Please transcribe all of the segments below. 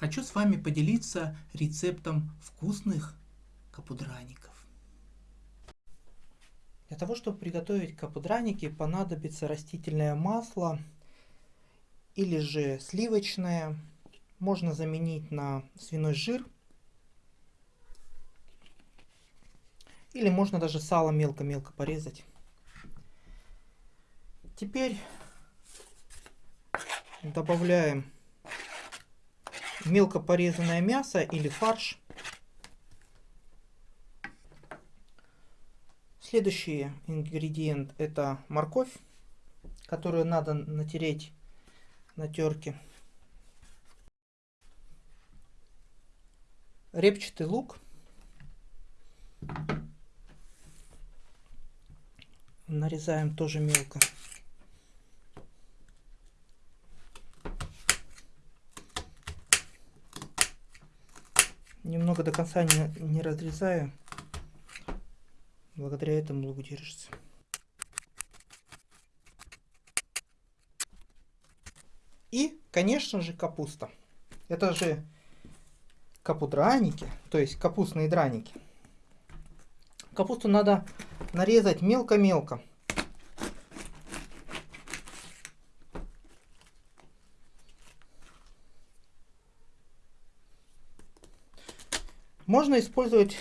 Хочу с вами поделиться рецептом вкусных капудраников. Для того, чтобы приготовить капудраники, понадобится растительное масло или же сливочное. Можно заменить на свиной жир. Или можно даже сало мелко-мелко порезать. Теперь добавляем мелко порезанное мясо или фарш. Следующий ингредиент это морковь, которую надо натереть на терке. Репчатый лук. Нарезаем тоже мелко. Немного до конца не, не разрезаю. Благодаря этому лук держится. И, конечно же, капуста. Это же капудраники, то есть капустные драники. Капусту надо нарезать мелко-мелко. Можно использовать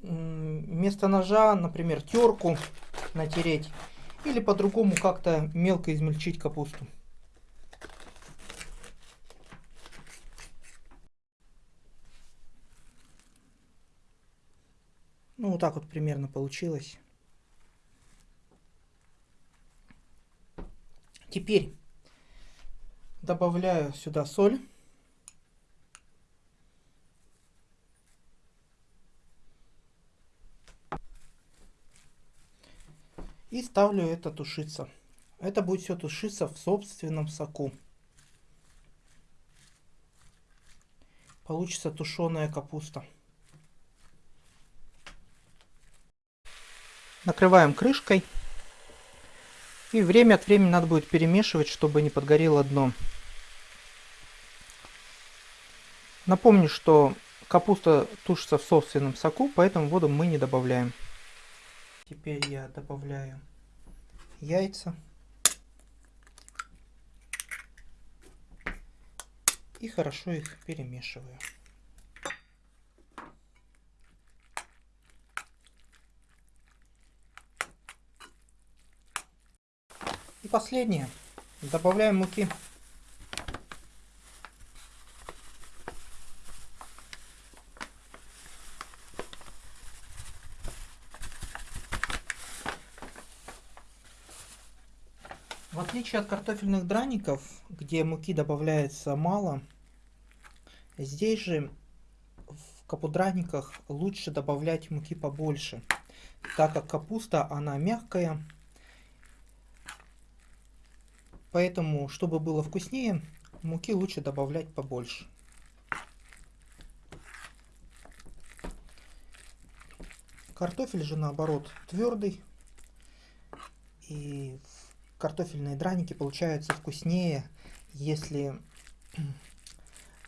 вместо ножа, например, терку натереть. Или по-другому как-то мелко измельчить капусту. Ну, вот так вот примерно получилось. Теперь добавляю сюда соль. И ставлю это тушиться. Это будет все тушиться в собственном соку. Получится тушеная капуста. Накрываем крышкой. И время от времени надо будет перемешивать, чтобы не подгорело дно. Напомню, что капуста тушится в собственном соку, поэтому воду мы не добавляем. Теперь я добавляю яйца. И хорошо их перемешиваю. И последнее. Добавляем муки. В отличие от картофельных драников, где муки добавляется мало, здесь же в капудраниках лучше добавлять муки побольше, так как капуста она мягкая, поэтому, чтобы было вкуснее, муки лучше добавлять побольше. Картофель же наоборот твердый, и в картофельные драники получаются вкуснее, если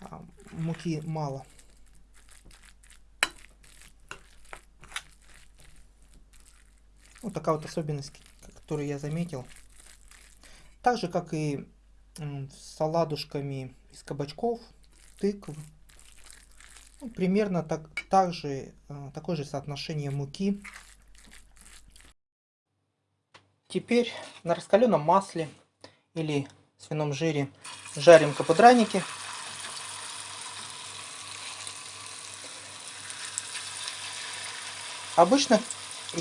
а, муки мало. Вот такая вот особенность, которую я заметил. Так же, как и с саладушками из кабачков, тыкв. Ну, примерно так, так же, а, такое же соотношение муки Теперь на раскаленном масле или свином жире жарим капудраники. Обычно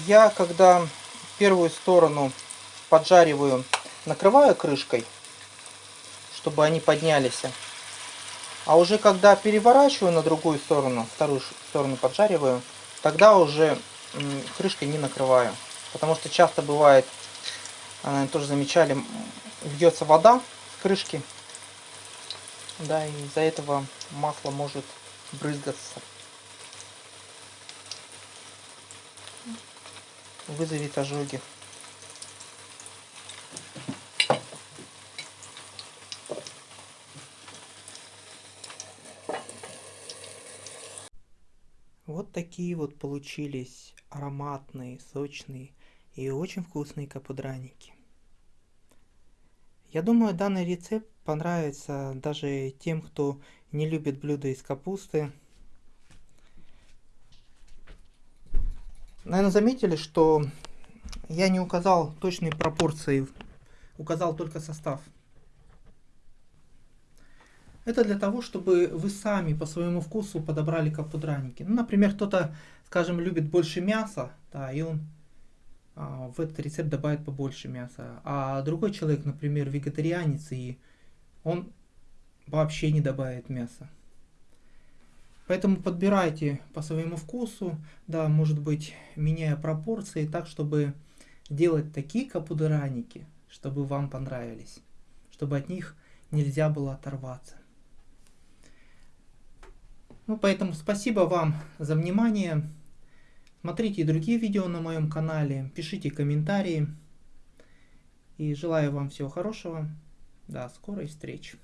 я, когда первую сторону поджариваю, накрываю крышкой, чтобы они поднялись. А уже когда переворачиваю на другую сторону, вторую сторону поджариваю, тогда уже крышкой не накрываю. Потому что часто бывает а, наверное, тоже замечали, льется вода с крышки. Да, и из-за этого масло может брызгаться. Вызовет ожоги. Вот такие вот получились ароматные, сочные и очень вкусные капудраники. Я думаю, данный рецепт понравится даже тем, кто не любит блюда из капусты. Наверное, заметили, что я не указал точные пропорции, указал только состав. Это для того, чтобы вы сами по своему вкусу подобрали капудраники. Ну, например, кто-то, скажем, любит больше мяса, да, и он в этот рецепт добавит побольше мяса. А другой человек, например, вегетарианец, и он вообще не добавит мяса. Поэтому подбирайте по своему вкусу, да, может быть, меняя пропорции так, чтобы делать такие капудраники, чтобы вам понравились, чтобы от них нельзя было оторваться. Ну, поэтому спасибо вам за внимание. Смотрите и другие видео на моем канале, пишите комментарии. И желаю вам всего хорошего. До скорой встречи.